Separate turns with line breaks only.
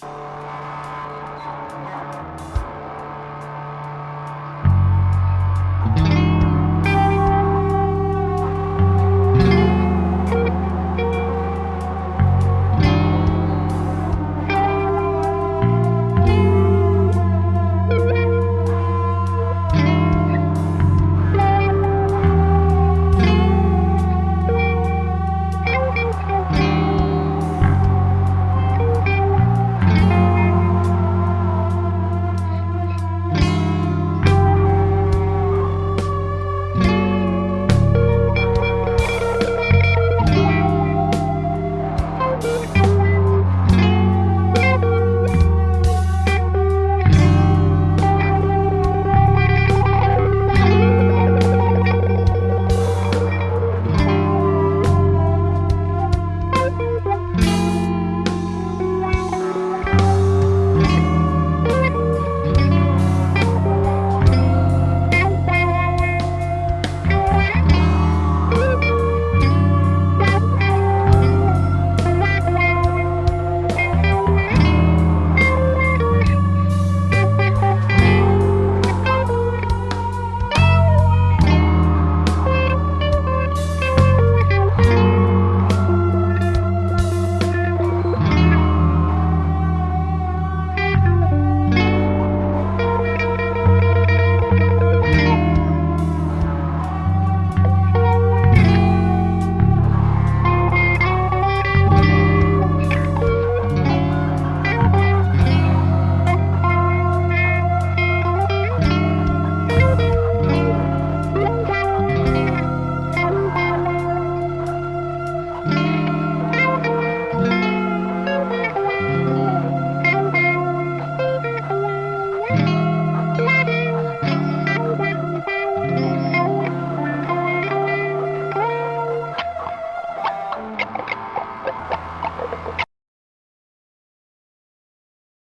Bye.